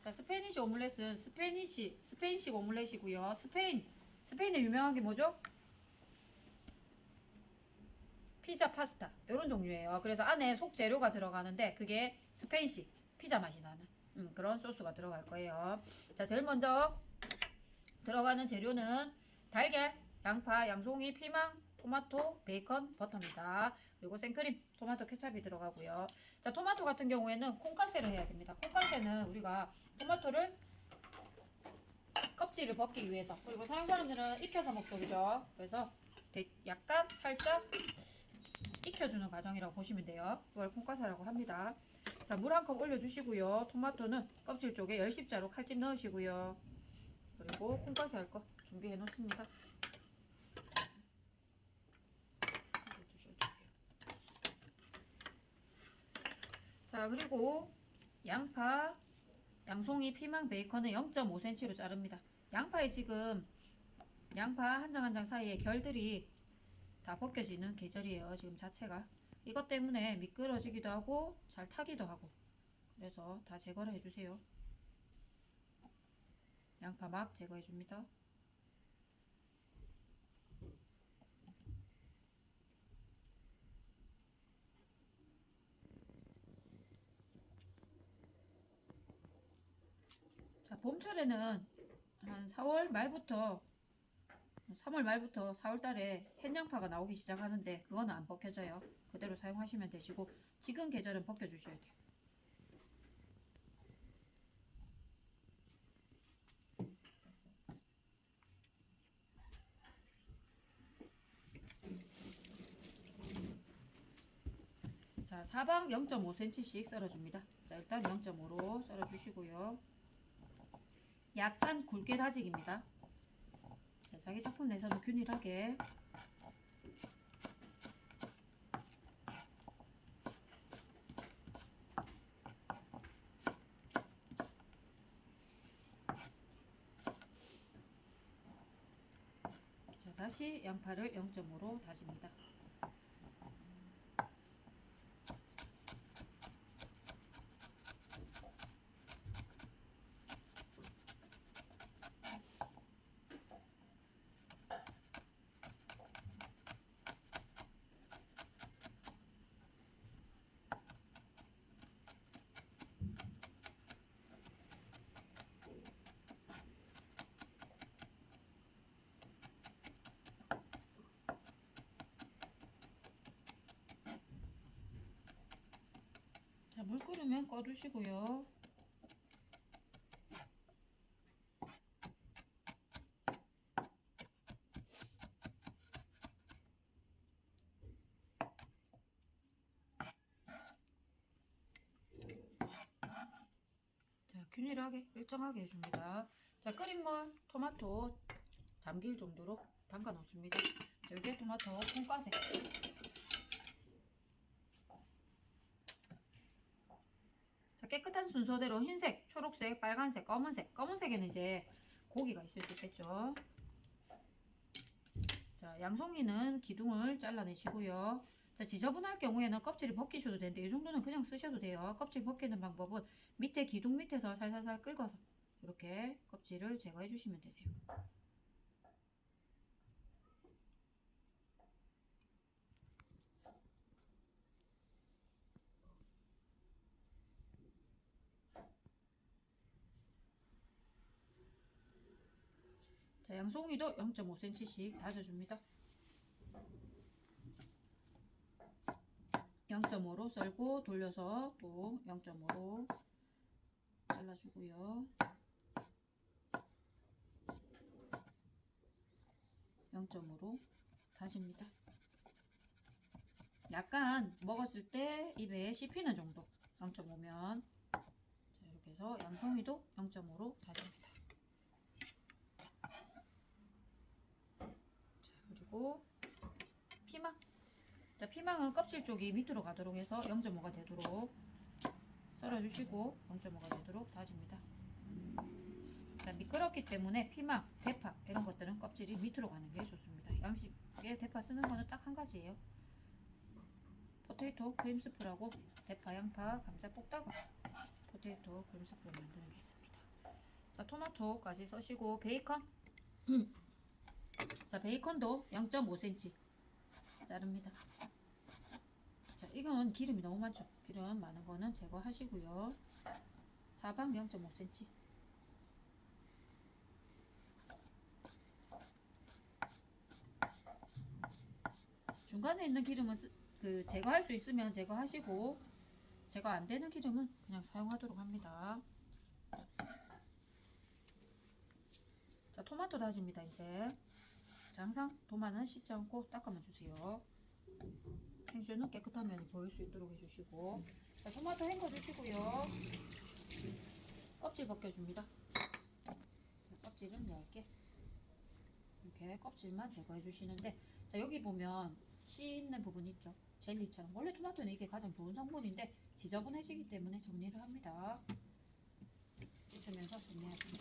자, Spanish 오믈렛은 Spanish, 스페인식 오믈렛이고요. 스페인, 스페인에 유명한 게 뭐죠? 피자, 파스타 이런 종류예요. 그래서 안에 속 재료가 들어가는데 그게 스페인식 피자 맛이 나는 음, 그런 소스가 들어갈 거예요. 자, 제일 먼저 들어가는 재료는 달걀, 양파, 양송이, 피망, 토마토, 베이컨, 버터입니다. 그리고 생크림, 토마토 케찹이 들어가고요. 자, 토마토 같은 경우에는 콩가세를 해야 됩니다. 콩가세는 우리가 토마토를 껍질을 벗기 위해서 그리고 서양 사람들은 익혀서 먹죠. 그래서 대- 약간 살짝 익혀주는 과정이라고 보시면 돼요. 그걸 콩가사라고 합니다. 자, 물 한 컵 올려주시고요. 토마토는 껍질 쪽에 열십자로 칼집 넣으시고요. 그리고 콩가사 할 거 준비해 놓습니다. 이거 드셔주세요. 자, 그리고 양파, 양송이, 피망, 베이컨은 0.5cm로 자릅니다. 양파에 지금 양파 한 장 한 장 사이에 결들이 다 벗겨지는 계절이에요. 지금 자체가. 이것 때문에 미끄러지기도 하고 잘 타기도 하고 그래서 다 제거를 해주세요. 양파 막 제거해줍니다. 자, 봄철에는 한 4월 말부터 3월 말부터 4월 달에 햇양파가 나오기 시작하는데 그거는 안 벗겨져요. 그대로 사용하시면 되시고 지금 계절은 벗겨주셔야 돼요. 자, 사방 0.5cm씩 썰어줍니다. 자, 일단 0.5로 썰어주시고요. 약간 굵게 다지기입니다. 자, 자기 작품 내서는 균일하게 자, 다시 양파를 0.5로 다집니다. 물 끓으면 꺼두시고요. 자, 균일하게 일정하게 해줍니다. 자, 끓인 물, 토마토 잠길 정도로 담가 놓습니다. 자, 여기에 토마토 콩가세. 깨끗한 순서대로 흰색, 초록색, 빨간색, 검은색. 검은색에는 이제 고기가 있을 수 있겠죠. 자, 양송이는 기둥을 잘라내시고요. 자, 지저분할 경우에는 껍질을 벗기셔도 되는데 이 정도는 그냥 쓰셔도 돼요. 껍질 벗기는 방법은 밑에 기둥 밑에서 살살살 긁어서 이렇게 껍질을 제거해 주시면 되세요. 양송이도 0.5cm씩 다져줍니다. 0.5로 썰고 돌려서 또 0.5로 잘라주고요. 0.5로 다집니다. 약간 먹었을 때 입에 씹히는 정도 0.5면 자 이렇게 해서 양송이도 0.5로 다집니다. 자 그리고 피망 자 피망은 껍질 쪽이 밑으로 가도록 해서 0.5가 되도록 썰어주시고 0.5가 되도록 다집니다. 자 미끄럽기 때문에 피망, 대파 이런 것들은 껍질이 밑으로 가는 게 좋습니다. 양식에 대파 쓰는 거는 딱 한 가지예요. potato cream soup라고 대파, 양파, 감자 볶다가 potato cream soup를 만드는 게 있습니다. 자 토마토까지 써시고 베이컨 자 베이컨도 0.5cm 자릅니다 자 이건 기름이 너무 많죠 기름 많은 거는 제거하시고요 사방 0.5cm 중간에 있는 기름은 쓰, 그 제거할 수 있으면 제거하시고 제거 안 되는 기름은 그냥 사용하도록 합니다. 자, 토마토 다집니다, 이제. 자, 항상 도마는 씻지 않고 닦아만 주세요. 행주는 깨끗한 면이 보일 수 있도록 해주시고. 자, 토마토 헹궈 주시고요. 껍질 벗겨줍니다. 자, 껍질은 얇게. 이렇게 껍질만 제거해 주시는데, 자, 여기 보면 씨 있는 부분 있죠? 젤리처럼. 원래 토마토는 이게 가장 좋은 성분인데, 지저분해지기 때문에 정리를 합니다. 씻으면서 정리하시면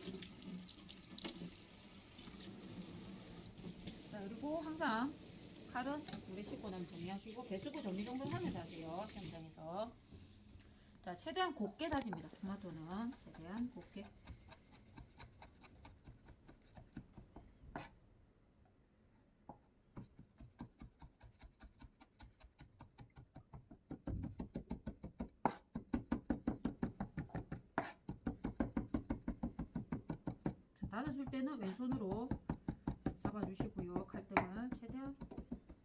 자 그리고 항상 칼은 물에 씻고 나면 정리하시고 배수구 정리 정도를 하면서 하세요 현장에서. 자 최대한 곱게 다집니다 토마토는. 최대한 곱게. 자, 닫아줄 때는 왼손으로 잡아 주시고요. 칼등을 최대한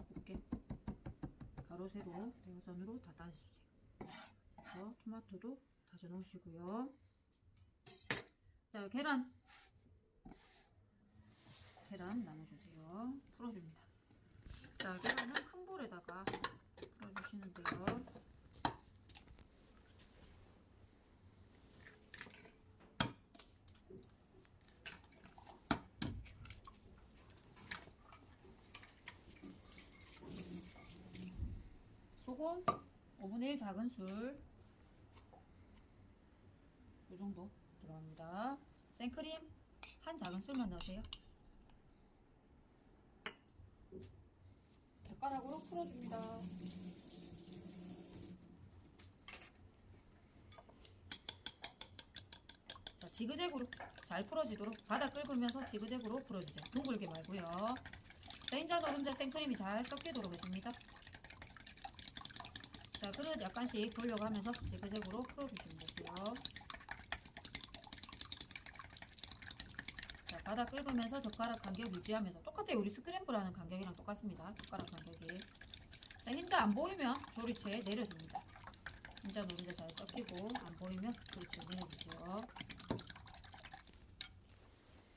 곱게 가로 세로 대각선으로 다 따주세요. 그래서 토마토도 다져 놓으시고요. 자 계란 계란 나눠 주세요. 풀어줍니다. 자 계란은 큰 볼에다가 풀어주시는데요. 소금 5분의 1 작은 술. 이 정도 들어갑니다. 생크림 한 작은 술만 넣으세요. 젓가락으로 풀어줍니다. 자, 지그재그로 잘 풀어지도록 바닥 긁으면서 지그재그로 풀어주세요. 둥글게 말고요. 자, 인자 노른자 생크림이 잘 섞이도록 해줍니다. 자, 그릇 약간씩 돌려가면서 지그재그로 풀어주시면 되고요. 자, 바닥 긁으면서 젓가락 간격 유지하면서 똑같아요. 우리 스크램블 하는 간격이랑 똑같습니다. 젓가락 간격이. 자, 흰자 안 보이면 조리체에 내려줍니다. 흰자 노른자 잘 섞이고 안 보이면 조리체에 내려주세요.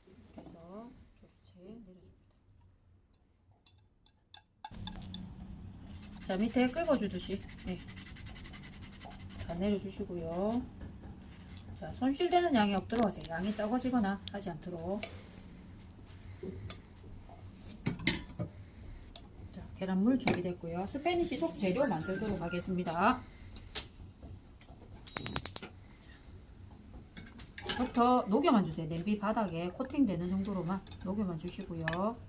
이렇게 해서 조리체에 내려줍니다. 자 밑에 긁어주듯이. 네. 다 내려주시고요. 자 손실되는 양이 없도록 하세요. 양이 적어지거나 하지 않도록. 자 계란물 준비됐고요. 스페니시 속 재료 만들도록 하겠습니다. 부터 녹여만 주세요. 냄비 바닥에 코팅되는 정도로만 녹여만 주시고요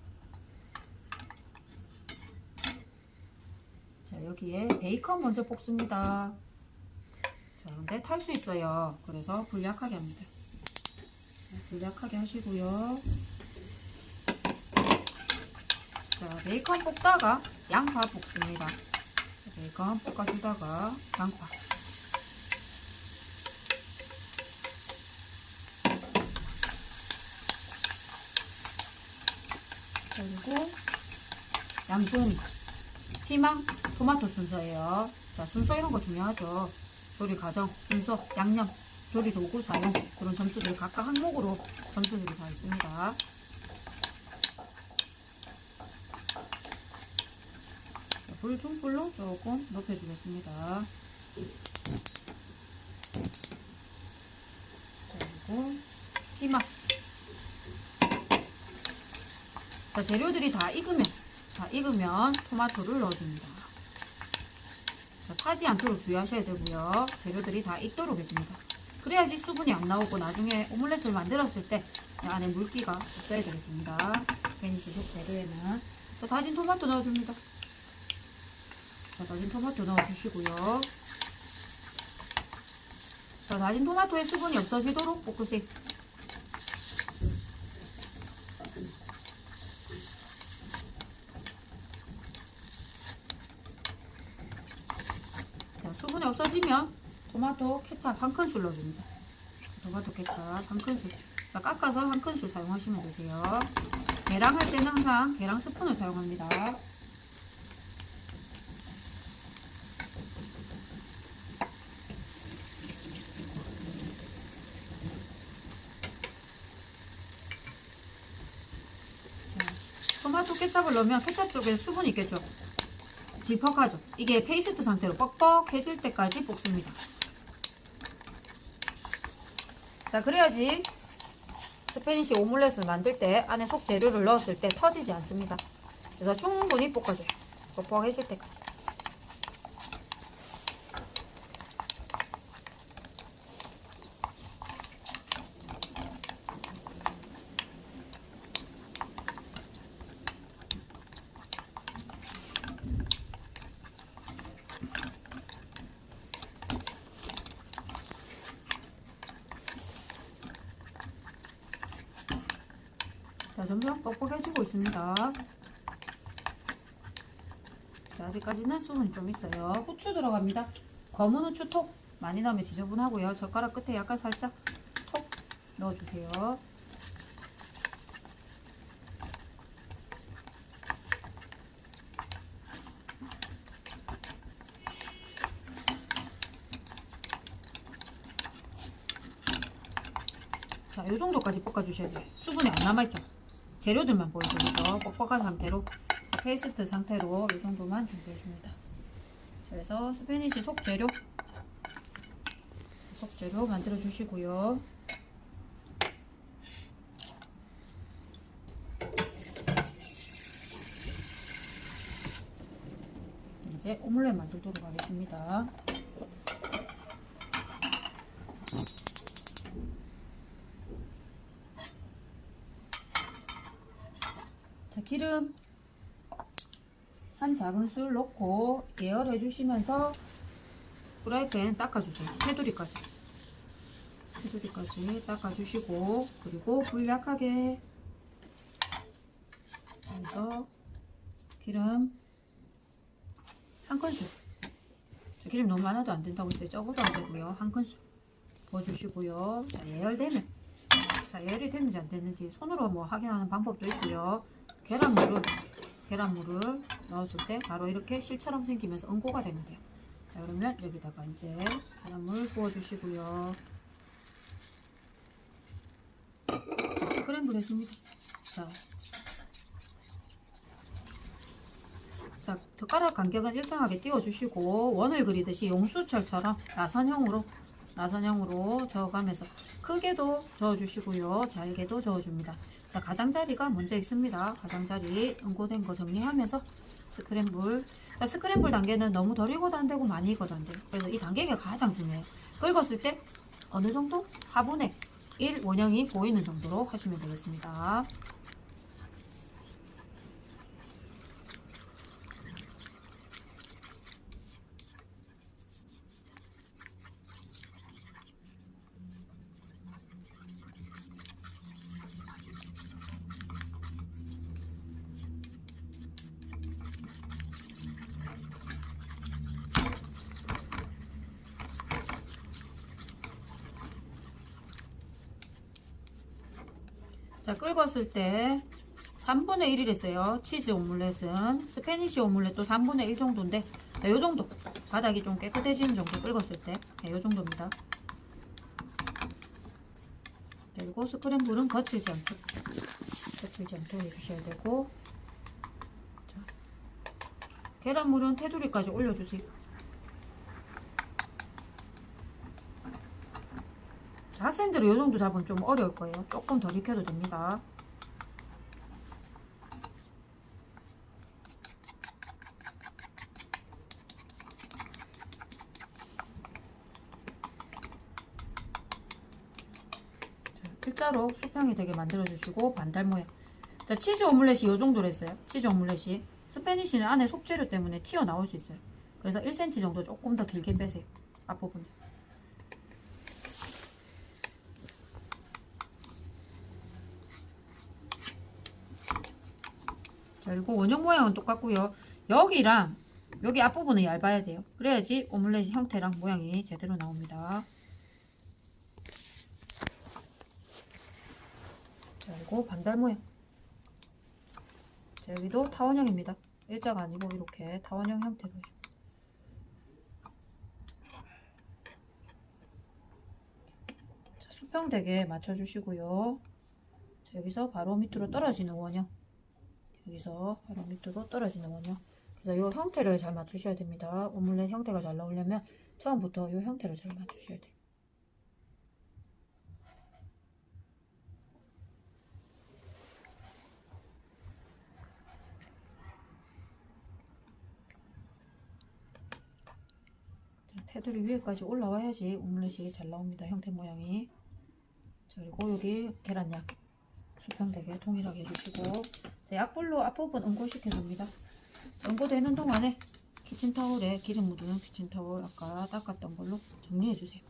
자 여기에 베이컨 먼저 볶습니다. 자 근데 탈 수 있어요. 그래서 불약하게 합니다. 자, 불약하게 하시고요. 자 베이컨 볶다가 양파 볶습니다. 자, 베이컨 볶아주다가 양파. 그리고 양송 이 피망, 토마토 순서예요. 자, 순서 이런 거 중요하죠. 조리 과정, 순서, 양념, 조리 도구 사용 그런 점수들 각각 항목으로 점수들이 다 있습니다. 자, 불 중불로 조금 높여주겠습니다. 그리고 피망. 자, 재료들이 다 익으면 자, 익으면 토마토를 넣어줍니다. 자, 타지 않도록 주의하셔야 되고요. 재료들이 다 익도록 해줍니다. 그래야지 수분이 안 나오고 나중에 오믈렛을 만들었을 때 안에 물기가 없어야 되겠습니다. Spanish 속 재료에는 자, 다진 토마토 넣어줍니다. 자, 다진 토마토 넣어주시고요. 자, 다진 토마토의 수분이 없어지도록 볶으세요. 스푼이 없어지면 토마토 케찹 한 큰술 넣어줍니다. 토마토 케찹 한 큰술. 자, 깎아서 한 큰술 사용하시면 되세요. 계량 할 때는 항상 계량 스푼을 사용합니다. 토마토 케찹을 넣으면 케찹 쪽에 수분이 있겠죠. 질퍽하죠. 이게 페이스트 상태로 뻑뻑해질 때까지 볶습니다. 자, 그래야지 Spanish 오믈렛을 만들 때 안에 속 재료를 넣었을 때 터지지 않습니다. 그래서 충분히 볶아줘요. 뻑뻑해질 때까지. 점점 뻑뻑해지고 있습니다. 자, 아직까지는 수분이 좀 있어요. 후추 들어갑니다. 검은 후추 톡 많이 넣으면 지저분하고요. 젓가락 끝에 약간 살짝 톡 넣어주세요. 자, 이 정도까지 볶아주셔야 돼요. 수분이 안 남아있죠. 재료들만 보여드리죠. 뻑뻑한 상태로 페이스트 상태로 이 정도만 준비해줍니다. 그래서 Spanish 속재료 속재료 만들어 주시고요. 이제 오믈렛 만들도록 하겠습니다. 자, 기름 한 작은술 넣고 예열해 주시면서 프라이팬 닦아주세요. 테두리까지. 테두리까지 닦아주시고 그리고 불 약하게 해서 기름 한 큰술. 저 기름 너무 많아도 안 된다고 했어요. 적어도 안 되고요. 한 큰술 부어주시고요. 자, 예열되면 자, 예열이 됐는지 안 됐는지 손으로 뭐 확인하는 방법도 있고요. 계란물을 계란물을 넣었을 때 바로 이렇게 실처럼 생기면서 응고가 돼요. 자 그러면 여기다가 이제 계란물 부어주시고요. 자, 스크램블 해줍니다. 자, 자 젓가락 간격은 일정하게 띄워주시고 원을 그리듯이 용수철처럼 나선형으로 나선형으로 저어가면서 크게도 저어주시고요. 잘게도 저어줍니다. 자, 가장자리가 먼저 있습니다. 가장자리 응고된 거 정리하면서 스크램블. 자, 스크램블 단계는 너무 덜 익어도 안 되고 많이 익어도 안 돼요. 그래서 이 단계가 가장 중요해요. 끓었을 때 어느 정도? 4분의 1 원형이 보이는 정도로 하시면 되겠습니다. 자, 끓었을 때 3분의 1이랬어요. 치즈 오믈렛은 Spanish 오믈렛도 3분의 1 정도인데 자, 요 정도 바닥이 좀 깨끗해지는 정도 끓었을 때 네, 요 정도입니다. 그리고 스크램블은 거칠지 않도록 거칠지 않도록 해주셔야 되고 자, 계란물은 테두리까지 올려주세요. 자, 학생들은 이 정도 잡으면 좀 어려울 거예요. 조금 덜 익혀도 됩니다. 자, 일자로 수평이 되게 만들어주시고 반달 모양. 자, 치즈 오믈렛이 이 정도로 했어요. 치즈 오믈렛이. 스페니쉬는 안에 속재료 때문에 튀어나올 수 있어요. 그래서 1cm 정도 조금 더 길게 빼세요. 앞부분. 자, 그리고 원형 모양은 똑같고요. 여기랑 여기 앞부분은 얇아야 돼요. 그래야지 오믈렛 형태랑 모양이 제대로 나옵니다. 자, 그리고 반달 모양. 자, 여기도 타원형입니다. 일자가 아니고 이렇게 타원형 형태로. 자, 수평되게 맞춰주시고요. 자, 여기서 바로 밑으로 떨어지는 원형. 여기서 바로 밑으로 떨어지는 원형. 그래서 이 형태를 잘 맞추셔야 됩니다. 오믈렛 형태가 잘 나오려면 처음부터 이 형태를 잘 맞추셔야 돼요. 자, 테두리 위에까지 올라와야지 오믈렛이 잘 나옵니다. 형태 모양이. 자, 그리고 여기 계란약 수평되게 동일하게 해주시고 자, 약불로 앞부분 응고시켜 줍니다. 응고되는 동안에 키친타올에 기름 묻은 키친타올 아까 닦았던 걸로 정리해 주세요.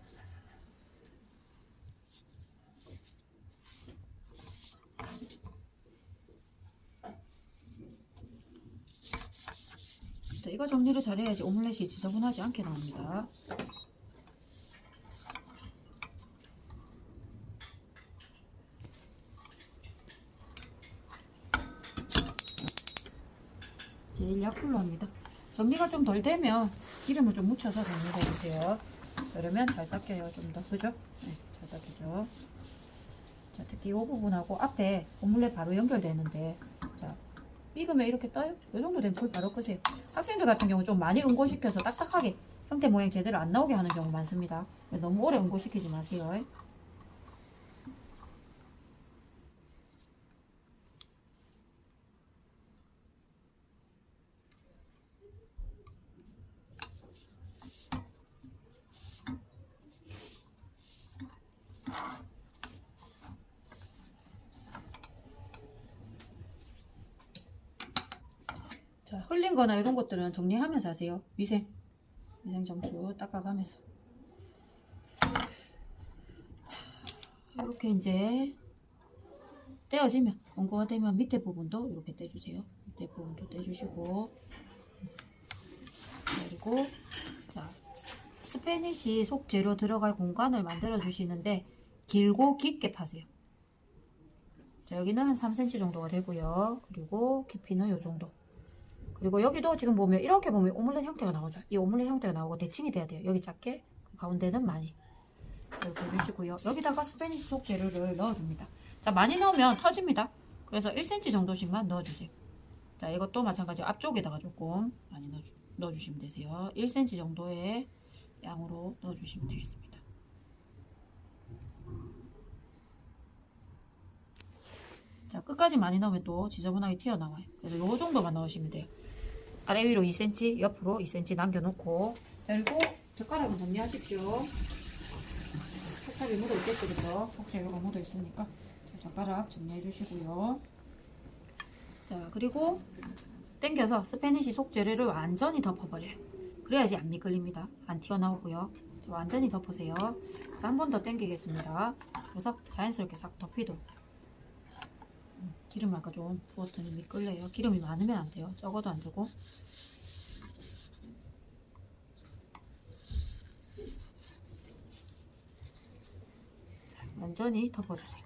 자, 이거 정리를 잘해야지 오믈렛이 지저분하지 않게 나옵니다. 약불로 합니다. 정리가 좀 덜 되면 기름을 좀 묻혀서 정리해 주세요. 그러면 잘 닦여요. 좀 더. 그죠? 네, 잘 닦이죠. 자, 특히 이 부분하고 앞에 오믈렛 바로 연결되는데 자, 익으면 이렇게 떠요? 이 정도 되면 불 바로 끄세요. 학생들 같은 경우 좀 많이 응고시켜서 딱딱하게 형태 모양 제대로 안 나오게 하는 경우 많습니다. 너무 오래 응고시키지 마세요. 거나 이런 것들은 정리하면서 하세요. 위생. 위생 점수 닦아가면서. 자, 이렇게 이제 떼어지면, 원고가 되면 밑에 부분도 이렇게 떼주세요. 밑에 부분도 떼주시고. 그리고, 자, 스페니시 속재료 들어갈 공간을 만들어 주시는데, 길고 깊게 파세요. 자, 여기는 한 3cm 정도가 되고요. 그리고 깊이는 이 정도. 그리고 여기도 지금 보면 이렇게 보면 오믈렛 형태가 나오죠. 이 오믈렛 형태가 나오고 대칭이 돼야 돼요. 여기 작게, 그 가운데는 많이. 이렇게 해주시고요. 여기다가 스페니시 속 재료를 넣어줍니다. 자, 많이 넣으면 터집니다. 그래서 1cm 정도씩만 넣어주세요. 자, 이것도 마찬가지 앞쪽에다가 조금 많이 넣어주, 넣어주시면 되세요. 1cm 정도의 양으로 넣어주시면 되겠습니다. 자, 끝까지 많이 넣으면 또 지저분하게 튀어나와요. 그래서 요 정도만 넣으시면 돼요. 아래 위로 2cm, 옆으로 2cm 남겨놓고 자 그리고 젓가락은 정리하십시오. 속살이 묻어있겠죠, 그죠? 속재료가 묻어있으니까 자, 젓가락 정리해 주시고요. 자 그리고 당겨서 스페니시 속재료를 완전히 덮어버려요. 그래야지 안 미끌립니다. 안 튀어나오고요. 자, 완전히 덮으세요. 자, 한 번더 당기겠습니다. 그래서 자연스럽게 싹 덮이도록 기름 아까 좀 부었더니 미끌려요. 기름이 많으면 안 돼요. 적어도 안 되고. 자, 완전히 덮어주세요.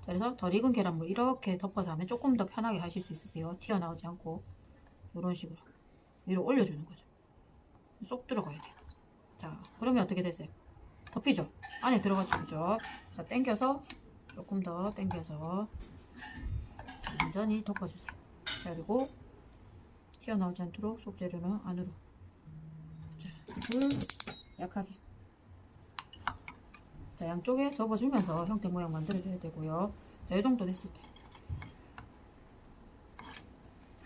자, 그래서 덜 익은 계란물 이렇게 덮어서 하면 조금 더 편하게 하실 수 있으세요. 튀어나오지 않고 이런 식으로 위로 올려주는 거죠. 쏙 들어가야 돼요. 자, 그러면 어떻게 됐어요? 덮이죠? 안에 들어가죠, 그죠? 자, 당겨서 조금 더 당겨서 완전히 덮어주세요. 자, 그리고 튀어나오지 않도록 속재료는 안으로. 자, 불 약하게. 자, 양쪽에 접어주면서 형태 모양 만들어줘야 되고요. 자, 이 정도 됐을 때.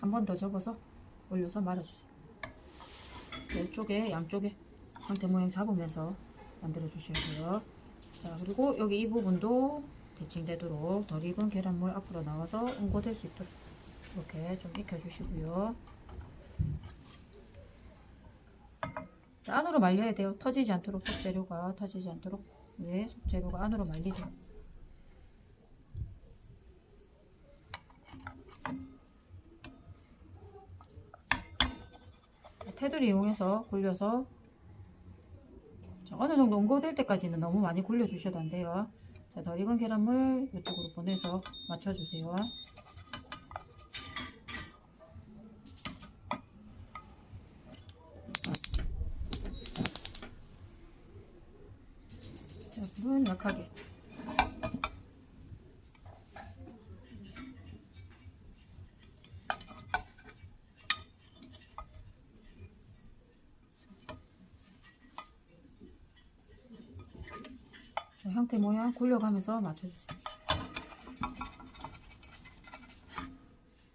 한 번 더 접어서 올려서 말아주세요. 자, 이쪽에, 양쪽에 형태 모양 잡으면서 만들어주셔야 돼요. 자, 그리고 여기 이 부분도 대칭되도록 덜 익은 계란물 앞으로 나와서 응고될 수 있도록 이렇게 좀 익혀주시고요. 자, 안으로 말려야 돼요. 터지지 않도록 속재료가 터지지 않도록 네, 속재료가 안으로 말리죠. 테두리 이용해서 굴려서 자, 어느 정도 응고될 때까지는 너무 많이 굴려주셔도 안 돼요. 자, 덜 익은 계란물 이쪽으로 보내서 맞춰주세요. 자, 불은 약하게. 자, 형태 모양 굴려가면서 맞춰주세요.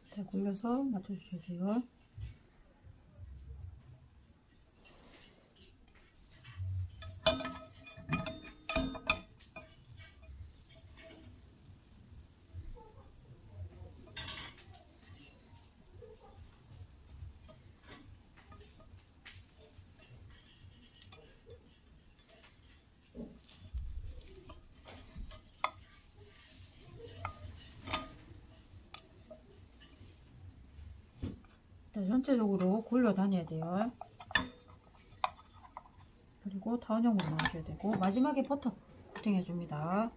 자, 굴려서 맞춰주셔야 돼요. 자, 전체적으로 굴려 다녀야 돼요. 그리고 타원형으로 넣으셔야 되고 마지막에 버터 코팅해 줍니다.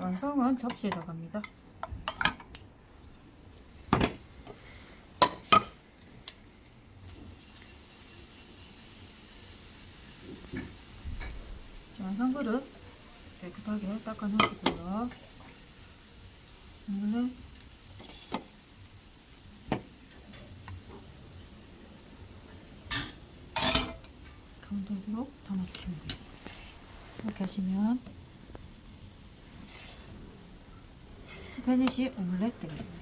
완성은 접시에다 갑니다. 자, 완성 그릇 깨끗하게 닦아 놓으시고요. 오늘 가운데로 담아주시면 되겠습니다. 이렇게 하시면 Spanish 오믈렛 되겠습니다.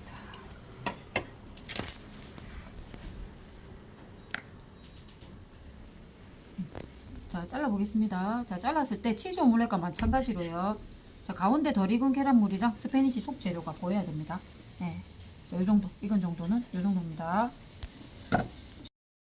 자, 잘라 보겠습니다. 자, 잘랐을 때 치즈 오믈렛과 마찬가지로요. 자, 가운데 덜 익은 계란물이랑 Spanish 속 재료가 보여야 됩니다. 네. 자, 요 정도. 익은 정도는 요 정도입니다.